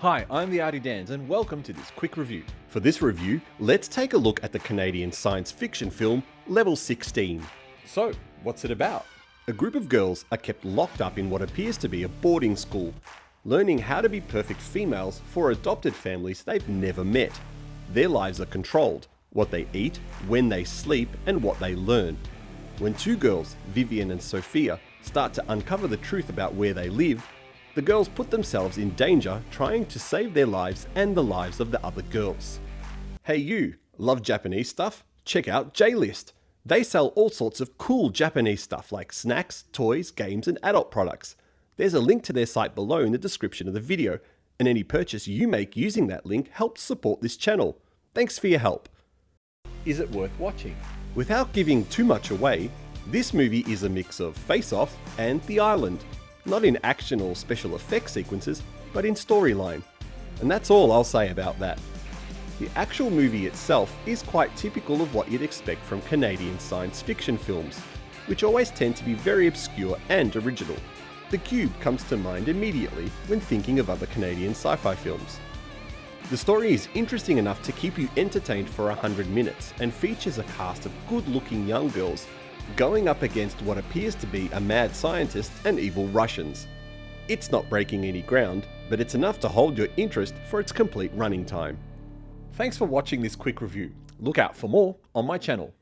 Hi, I'm the Artie Dans and welcome to this quick review. For this review, let's take a look at the Canadian science fiction film Level 16. So, what's it about? A group of girls are kept locked up in what appears to be a boarding school, learning how to be perfect females for adopted families they've never met. Their lives are controlled, what they eat, when they sleep, and what they learn. When two girls, Vivian and Sophia, start to uncover the truth about where they live, the girls put themselves in danger trying to save their lives and the lives of the other girls. Hey you, love Japanese stuff? Check out J-List. They sell all sorts of cool Japanese stuff like snacks, toys, games and adult products. There's a link to their site below in the description of the video, and any purchase you make using that link helps support this channel. Thanks for your help. Is it worth watching? Without giving too much away, this movie is a mix of Face Off and The Island, not in action or special effects sequences, but in storyline. And that's all I'll say about that. The actual movie itself is quite typical of what you'd expect from Canadian science fiction films, which always tend to be very obscure and original. The Cube comes to mind immediately when thinking of other Canadian sci-fi films. The story is interesting enough to keep you entertained for 100 minutes and features a cast of good looking young girls going up against what appears to be a mad scientist and evil Russians. It's not breaking any ground, but it's enough to hold your interest for its complete running time. Thanks for watching this quick review. Look out for more on my channel.